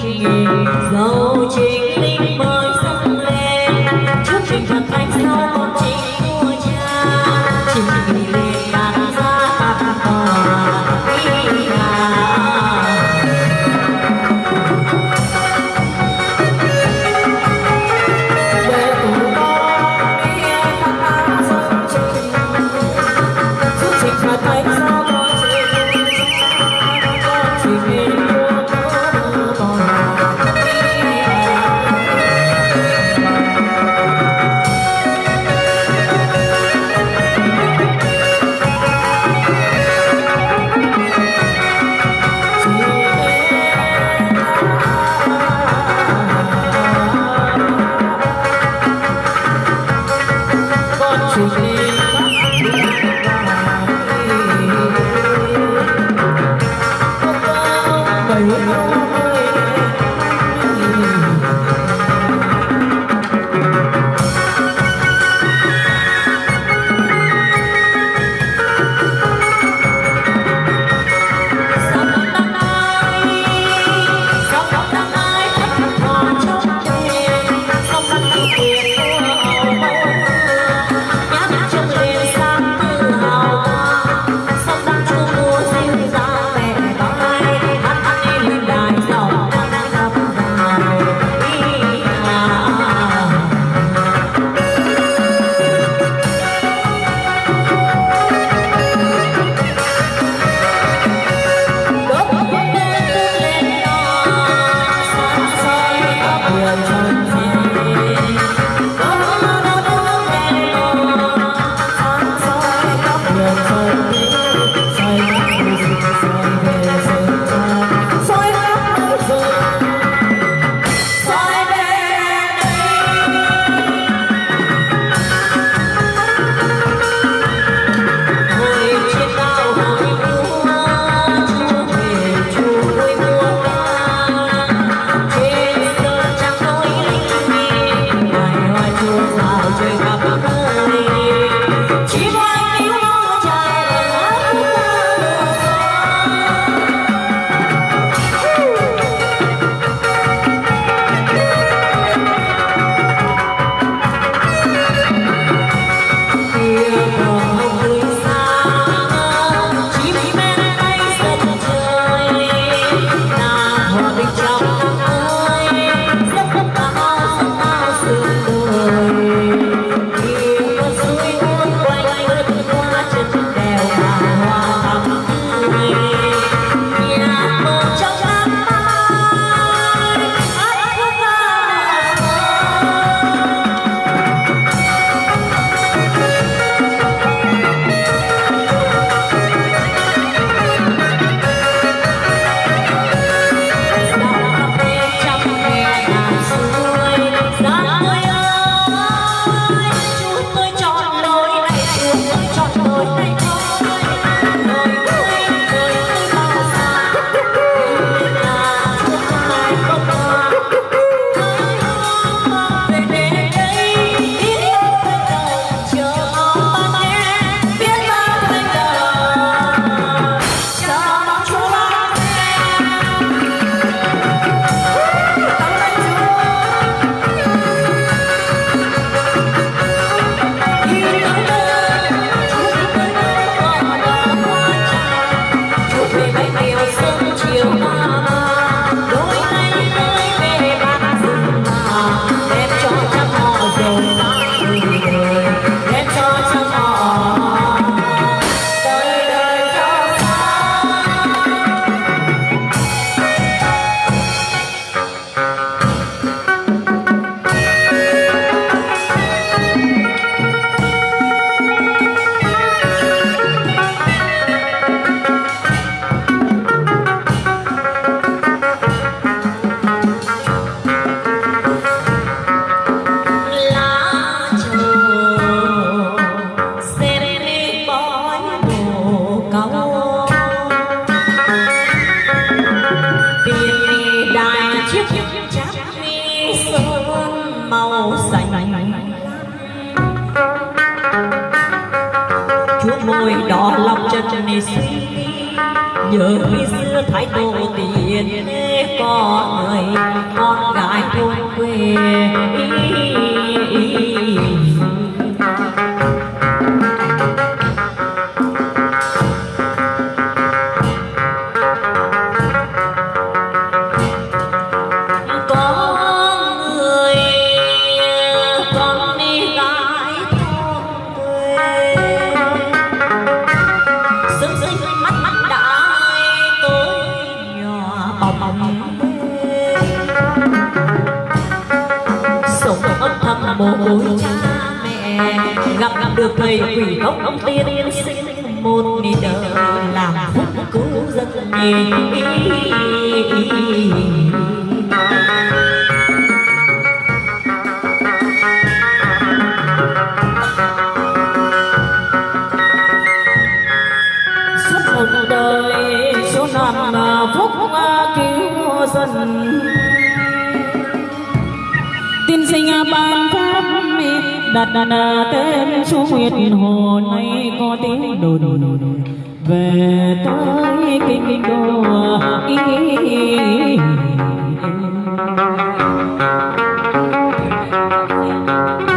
tình oh. gió you. Nhớ khi xưa thái tổ tiền có người con gái thôn quê. Có vọng ông tiên sinh một đi đời làm phúc cứu dân suốt một đời số năm phúc cứu dân. Tiên sinh ban đặt tên chú nguyệt hồ nay có tiếng đồn về tới kinh đô ý you.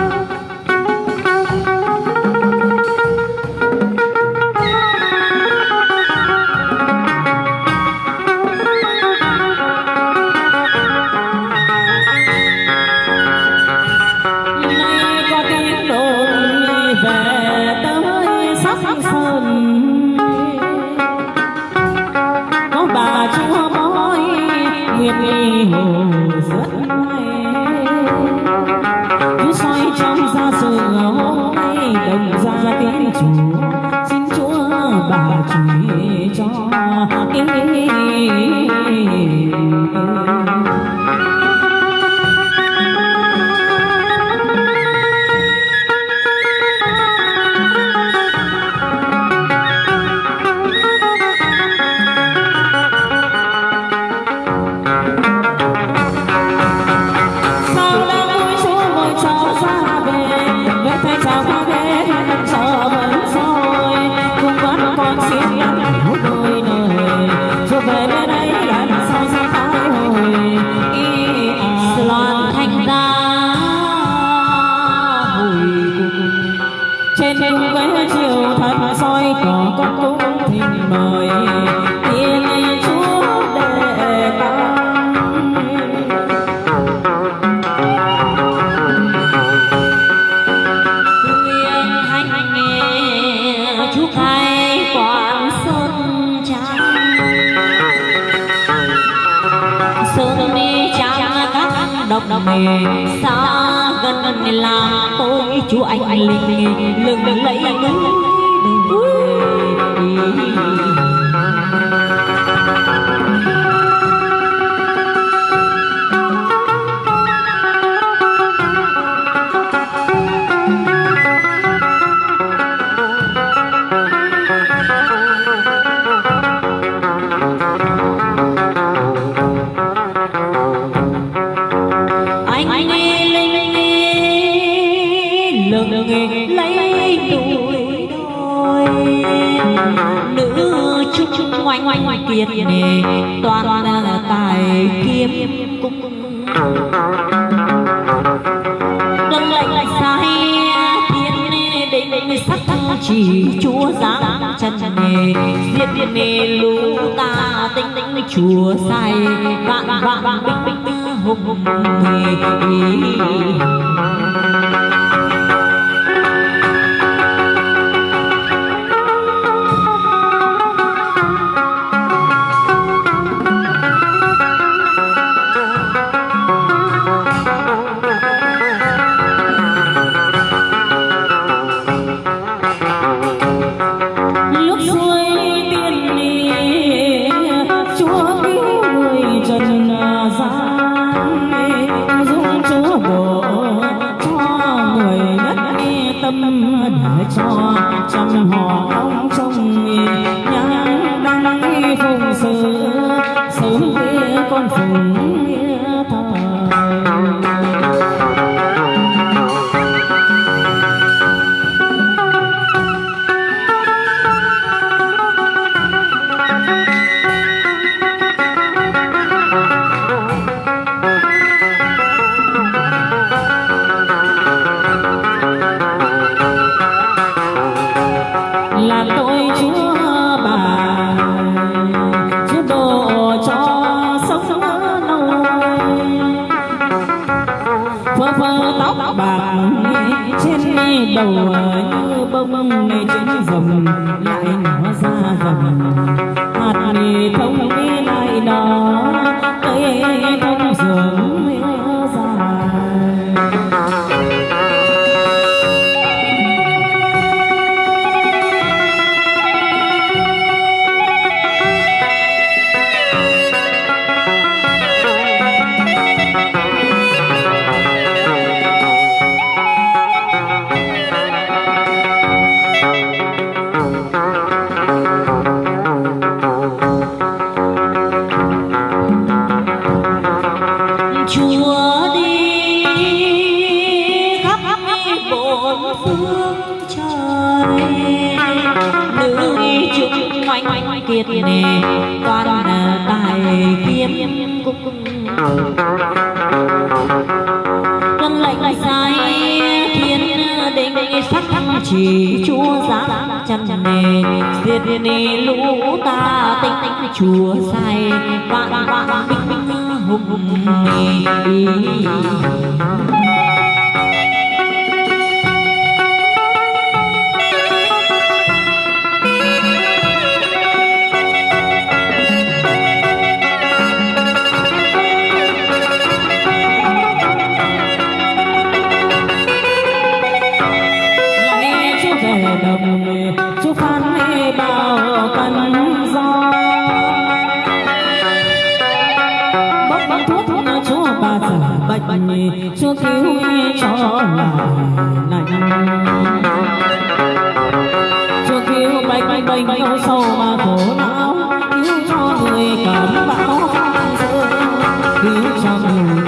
Xa gần làm tôi chú anh linh lừng lẫy anh kiệt nề toàn là tài kiếm. Cung tuân lệnh sai thiên định định sắc chỉ chúa giáng chân nghề. Diệt nghề lũ ta tinh tinh chúa sai. Vạn vạn binh binh hùng nghề trên đầu như bông này trên vòng lại nó ra vòng hạt này thông đi lại đó cây thông giường sắc chỉ chúa giáng chân nề diệt nề lũ ta tinh tinh chúa say, vạn vạn binh hùng. Lành cho cứu bệnh bệnh đau sâu mà khổ não cứu cho người cảm bão cứu cho người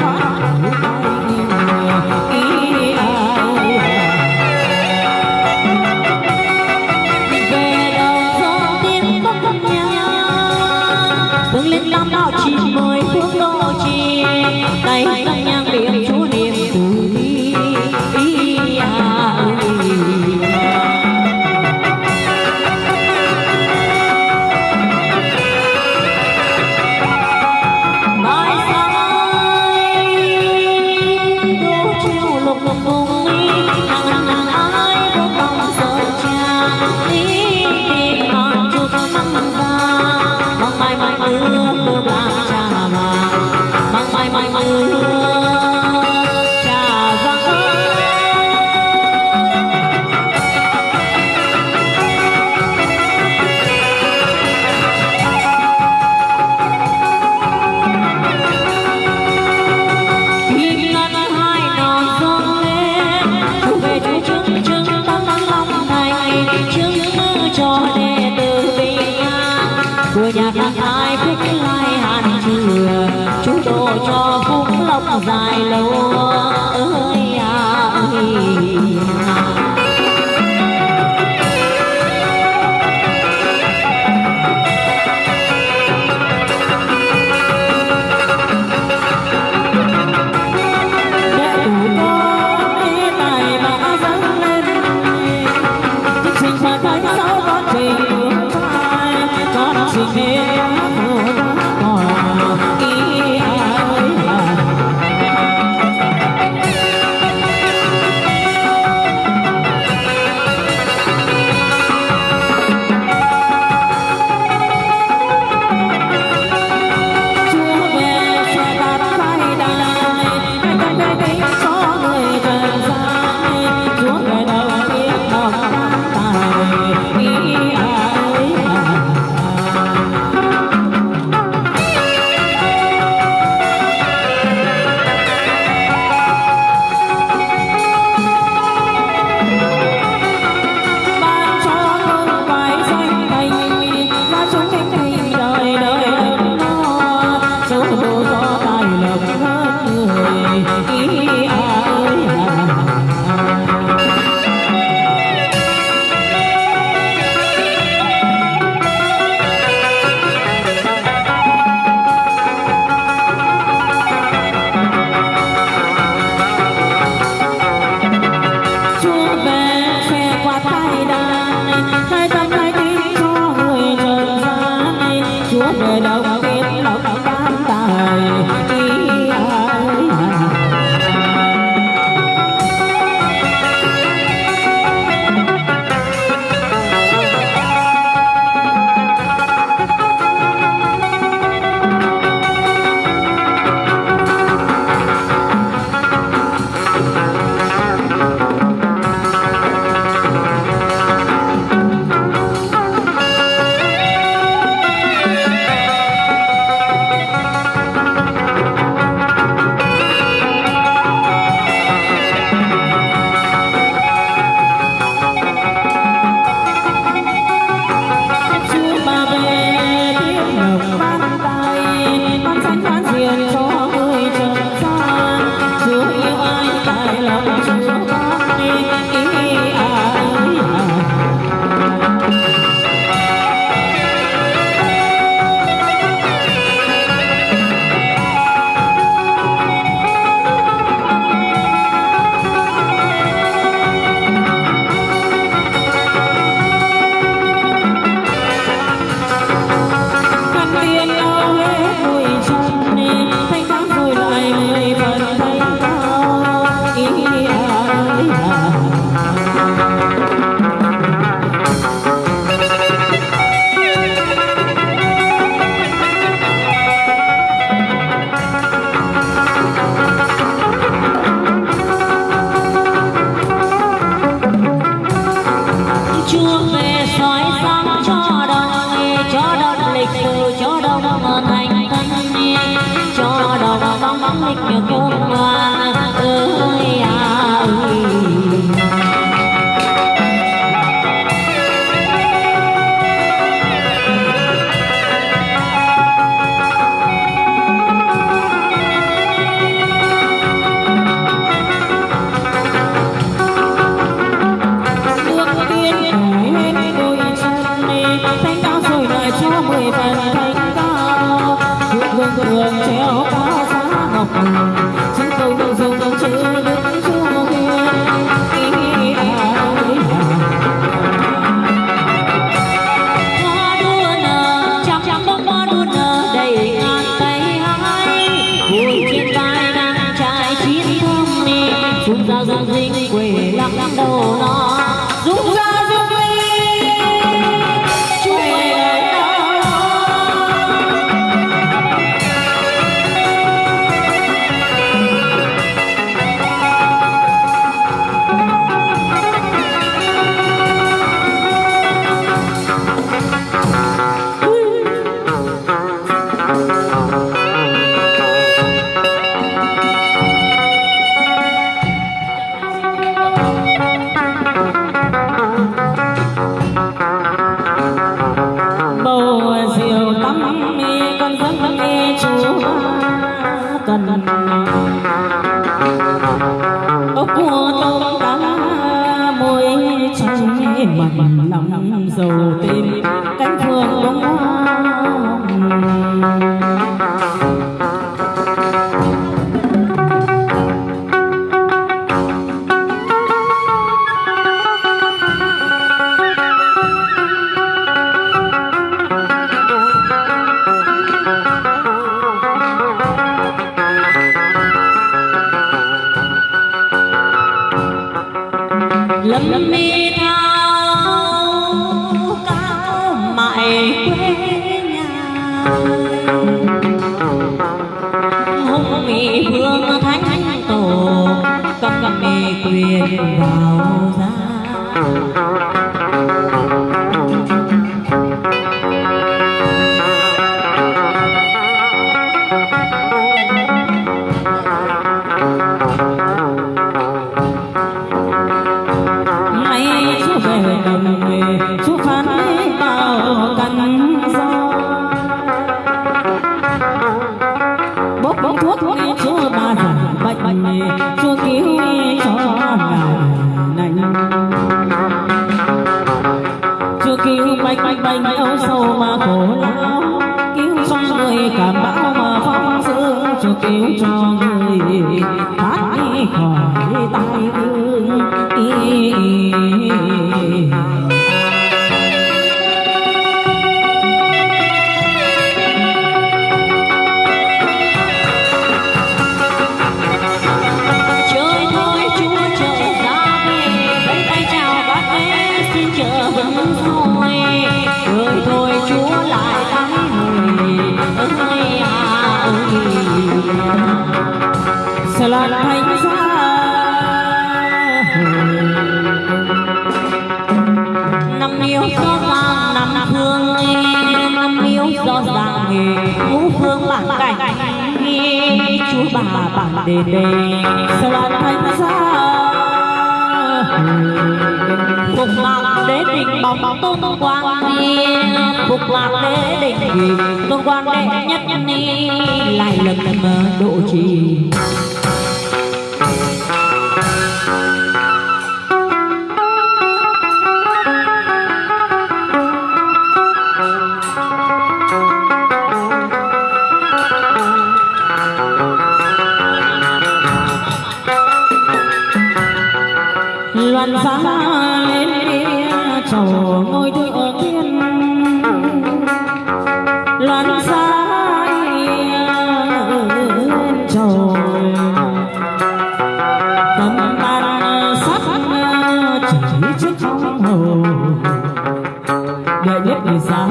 make you go no. me. năm thương năm yếu do già nghề, ngũ phương bản cảnh. Chú bà bản đề đề sao là thánh ra phục mạng đế đỉnh bóng tôn quang đi phục mạng đế đỉnh tôn quang đệ nhất nhân ni, lại lần lần độ trì. chỉ trước khóc hồ, đợi biết vì sao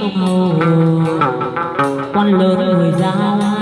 tục hầu quan lớn người giao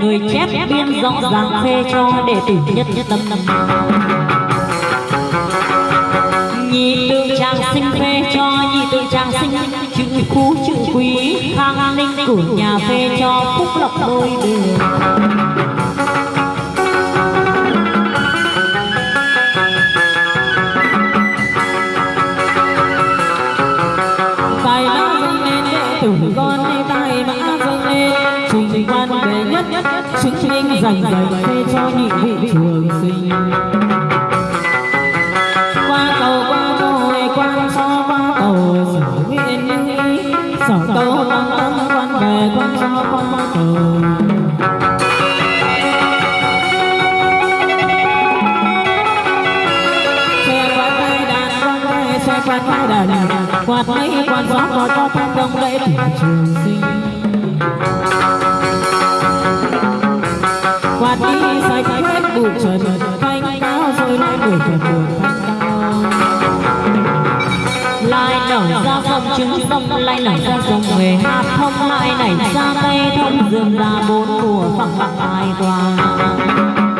người chép biên rõ ràng phê cho đệ tử nhất nhất tâm. Tâm nhị tư trang sinh phê cho nhị tư trang sinh, chữ phú, chữ quý, khang, ninh cửa nhà phê cho phúc lộc đôi đường. Dành dành xe cho nhị vị trường sinh. Qua cầu qua tôi quan cho qua cầu sở nguyện ý. Sở cầu bằng tâm quan về, quan cho qua cầu xe quạt hai đàn quan về xe quạt hai đàn. Quạt mấy quan gió có cho thanh đông đệ tử trường sinh. Quạt đi sạch hết bụi trần thay cao rồi lại buồn kẻ buồn lại lai nở ra dòng trứng sông lai nở ra dòng về hạt thông lại nảy ra cây thông dường ra bốn mùa phẳng phẳng ai toàn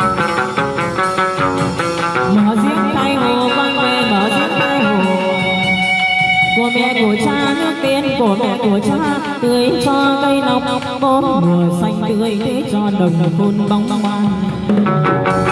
của mẹ của cha, nước tiên của mẹ của cha, tưới cho cây nóng bốn mùa xanh tươi thế cho đồng phun bong bong